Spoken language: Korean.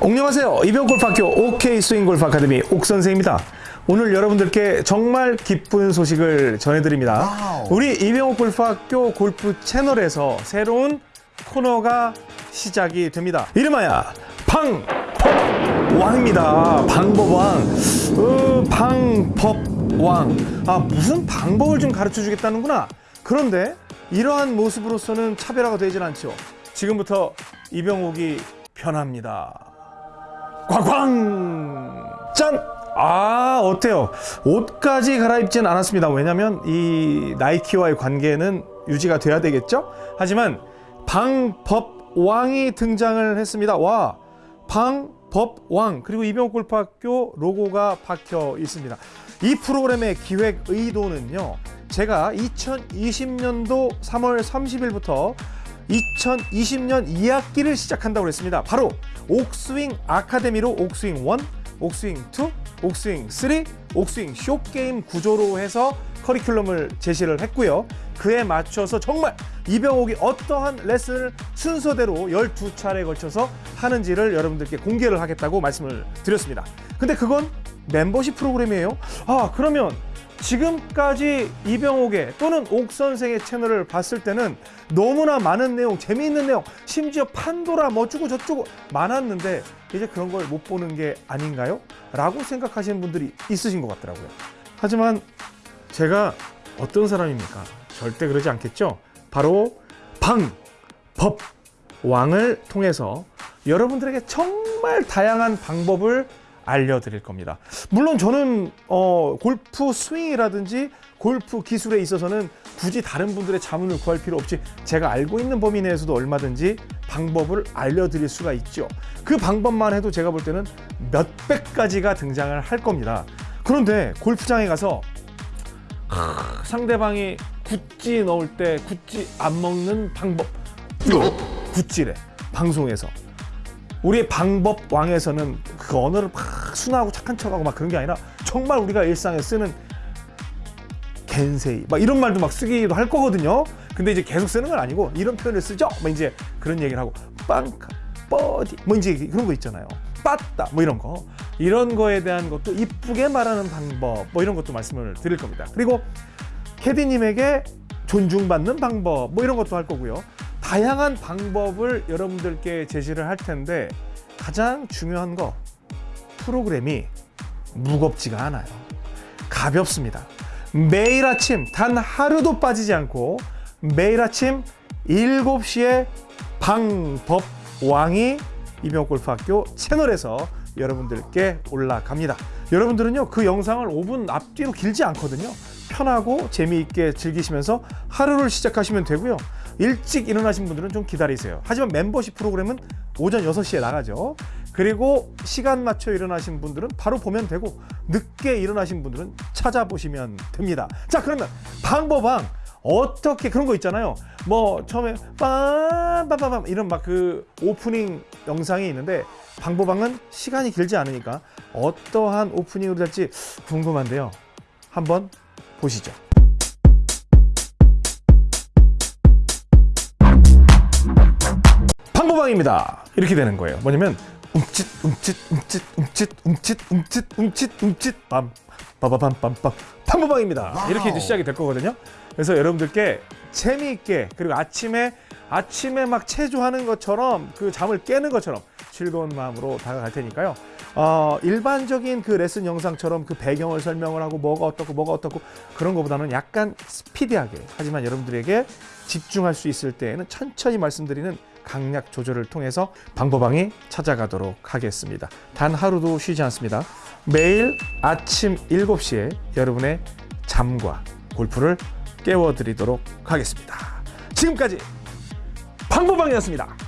안녕하세요. 이병옥 골프학교 OK 스윙골프 아카데미 옥선생입니다. 오늘 여러분들께 정말 기쁜 소식을 전해드립니다. wow. 우리 이병옥 골프학교 골프 채널에서 새로운 코너가 시작이 됩니다. 이름하여 방법왕입니다. 방법왕. 어, 방법왕. 아, 무슨 방법을 좀 가르쳐 주겠다는구나. 그런데 이러한 모습으로서는 차별화가 되질 않죠. 지금부터 이병옥이 변합니다. 꽝꽝! 짠! 아, 어때요? 옷까지 갈아입진 않았습니다. 왜냐면 이 나이키와의 관계는 유지가 돼야 되겠죠? 하지만 방법왕이 등장을 했습니다. 와, 방법왕. 그리고 이병옥 골프학교 로고가 박혀 있습니다. 이 프로그램의 기획 의도는요. 제가 2020년도 3월 30일부터 2020년 2학기를 시작한다고 했습니다. 바로 옥스윙 아카데미로 옥스윙 1, 옥스윙 2, 옥스윙 3, 옥스윙 쇼게임 구조로 해서 커리큘럼을 제시를 했고요. 그에 맞춰서 정말 이병옥이 어떠한 레슨을 순서대로 12차례에 걸쳐서 하는지를 여러분들께 공개를 하겠다고 말씀을 드렸습니다. 근데 그건 멤버십 프로그램이에요. 아, 그러면 지금까지 이병옥의 또는 옥 선생의 채널을 봤을 때는 너무나 많은 내용, 재미있는 내용, 심지어 판도라 뭐 어쩌고 저쩌고 많았는데 이제 그런 걸 못 보는 게 아닌가요? 라고 생각하시는 분들이 있으신 것 같더라고요. 하지만 제가 어떤 사람입니까? 절대 그러지 않겠죠? 바로 방, 법, 왕을 통해서 여러분들에게 정말 다양한 방법을 알려드릴 겁니다. 물론 저는 어, 골프 스윙이라든지 골프 기술에 있어서는 굳이 다른 분들의 자문을 구할 필요 없이 제가 알고 있는 범위 내에서도 얼마든지 방법을 알려드릴 수가 있죠. 그 방법만 해도 제가 볼 때는 몇백 가지가 등장을 할 겁니다. 그런데 골프장에 가서 하, 상대방이 구찌 넣을 때 구찌 안 먹는 방법 구찌래 방송에서 우리의 방법 왕에서는 그 언어를 막 순하고 착한 척하고 막 그런 게 아니라 정말 우리가 일상에 쓰는 겐세이 막 이런 말도 막 쓰기도 할 거거든요. 근데 이제 계속 쓰는 건 아니고 이런 표현을 쓰죠. 뭐 이제 그런 얘기를 하고 빵카 뻐디 뭐 이제 그런 거 있잖아요. 빠따 뭐 이런 거 이런 거에 대한 것도 이쁘게 말하는 방법 뭐 이런 것도 말씀을 드릴 겁니다. 그리고 캐디님에게 존중받는 방법 뭐 이런 것도 할 거고요. 다양한 방법을 여러분들께 제시를 할 텐데 가장 중요한 거 프로그램이 무겁지가 않아요. 가볍습니다. 매일 아침 단 하루도 빠지지 않고 매일 아침 7시에 방법왕이 이병골프학교 채널에서 여러분들께 올라갑니다. 여러분들은요 그 영상을 5분 앞뒤로 길지 않거든요. 편하고 재미있게 즐기시면서 하루를 시작하시면 되고요. 일찍 일어나신 분들은 좀 기다리세요. 하지만 멤버십 프로그램은 오전 6시에 나가죠. 그리고 시간 맞춰 일어나신 분들은 바로 보면 되고 늦게 일어나신 분들은 찾아보시면 됩니다. 자 그러면 방법왕 어떻게 그런 거 있잖아요. 뭐 처음에 빰빰빰빰 이런 막 그 오프닝 영상이 있는데 방법왕은 시간이 길지 않으니까 어떠한 오프닝으로 될지 궁금한데요. 한번 보시죠. 방법왕입니다. 이렇게 되는 거예요. 뭐냐면 움찔 움찔 움찔 움찔 움찔 움찔 움찔 움찔 빰 빠바밤빰빰 방법왕입니다. 이렇게 이제 시작이 될 거거든요. 그래서 여러분들께 재미있게 그리고 아침에 아침에 막 체조하는 것처럼 그 잠을 깨는 것처럼 즐거운 마음으로 다가갈 테니까요. 어, 일반적인 그 레슨 영상처럼 그 배경을 설명을 하고 뭐가 어떻고 뭐가 어떻고 그런 것보다는 약간 스피디하게 하지만 여러분들에게 집중할 수 있을 때에는 천천히 말씀드리는 강약 조절을 통해서 방법왕이 찾아가도록 하겠습니다. 단 하루도 쉬지 않습니다. 매일 아침 7시에 여러분의 잠과 골프를 깨워드리도록 하겠습니다. 지금까지 방법왕이었습니다.